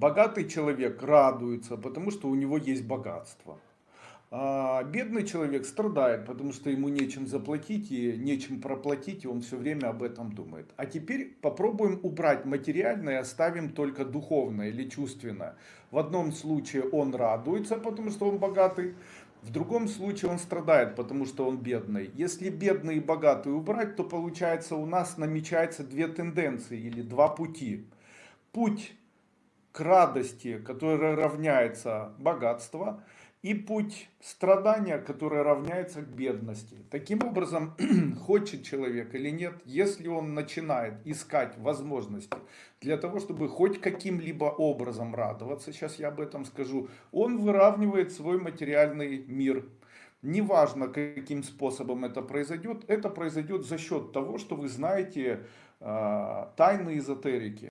Богатый человек радуется, потому что у него есть богатство. А бедный человек страдает, потому что ему нечем заплатить и нечем проплатить, и он все время об этом думает. А теперь попробуем убрать материальное, оставим только духовное или чувственное. В одном случае он радуется, потому что он богатый, в другом случае он страдает, потому что он бедный. Если бедный и богатый убрать, то получается у нас намечается две тенденции или два пути. Путь к радости, которая равняется богатству, и путь страдания, который равняется к бедности. Таким образом, хочет человек или нет, если он начинает искать возможности для того, чтобы хоть каким-либо образом радоваться, сейчас я об этом скажу, он выравнивает свой материальный мир. Неважно, каким способом это произойдет, это произойдет за счет того, что вы знаете э, тайны эзотерики.